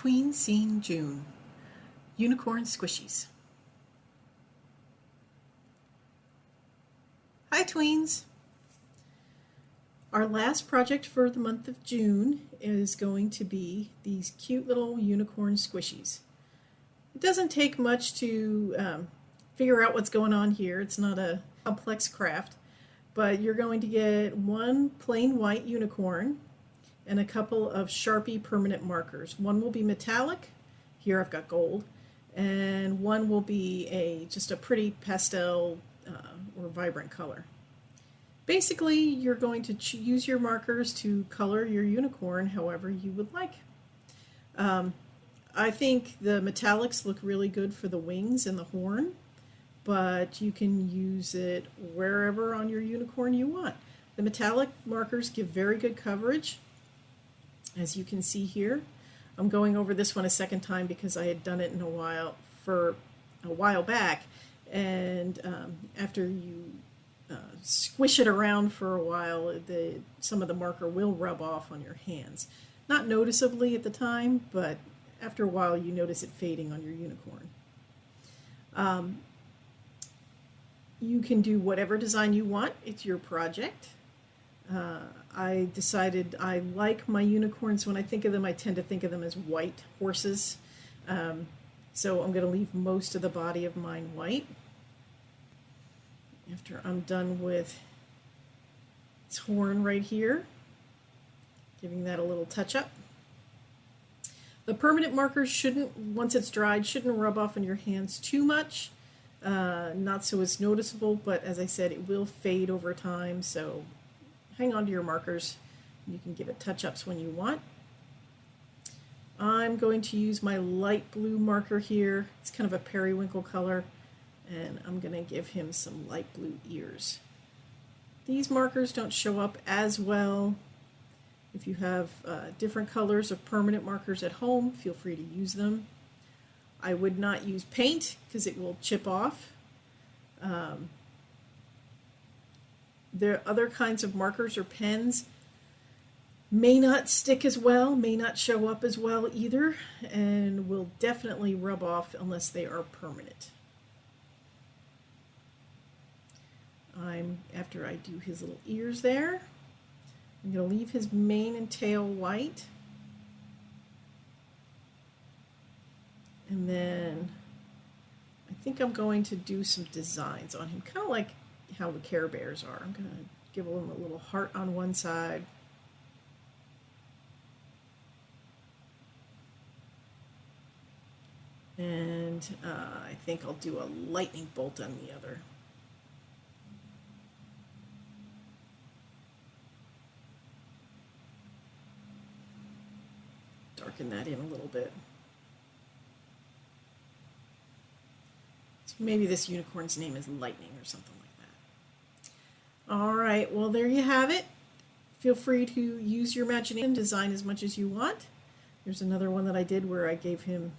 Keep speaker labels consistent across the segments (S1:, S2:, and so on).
S1: Tween Scene June Unicorn Squishies. Hi tweens! Our last project for the month of June is going to be these cute little unicorn squishies. It doesn't take much to um, figure out what's going on here. It's not a complex craft, but you're going to get one plain white unicorn and a couple of Sharpie permanent markers. One will be metallic, here I've got gold, and one will be a just a pretty pastel uh, or vibrant color. Basically, you're going to use your markers to color your unicorn however you would like. Um, I think the metallics look really good for the wings and the horn, but you can use it wherever on your unicorn you want. The metallic markers give very good coverage as you can see here. I'm going over this one a second time because I had done it in a while for a while back. And um, after you uh, squish it around for a while the some of the marker will rub off on your hands. Not noticeably at the time but after a while you notice it fading on your unicorn. Um, you can do whatever design you want. It's your project uh, I decided I like my unicorns. When I think of them, I tend to think of them as white horses. Um, so I'm going to leave most of the body of mine white. After I'm done with its horn right here, giving that a little touch up. The permanent markers shouldn't, once it's dried, shouldn't rub off on your hands too much. Uh, not so it's noticeable, but as I said, it will fade over time, so hang on to your markers. You can give it touch-ups when you want. I'm going to use my light blue marker here. It's kind of a periwinkle color and I'm going to give him some light blue ears. These markers don't show up as well. If you have uh, different colors of permanent markers at home, feel free to use them. I would not use paint because it will chip off. Um, are other kinds of markers or pens may not stick as well, may not show up as well either, and will definitely rub off unless they are permanent. I'm, after I do his little ears there, I'm going to leave his mane and tail white. And then I think I'm going to do some designs on him, kind of like how the Care Bears are. I'm going to give them a little heart on one side. And uh, I think I'll do a lightning bolt on the other. Darken that in a little bit. So maybe this unicorn's name is Lightning or something like all right, well, there you have it. Feel free to use your imagination, design as much as you want. There's another one that I did where I gave him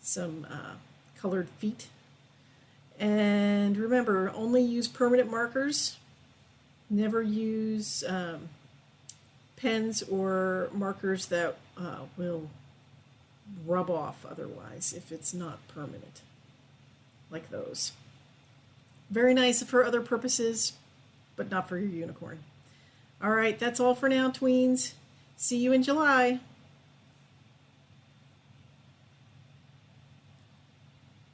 S1: some uh, colored feet. And remember, only use permanent markers. Never use um, pens or markers that uh, will rub off otherwise if it's not permanent, like those. Very nice for other purposes, but not for your unicorn. All right, that's all for now, tweens. See you in July.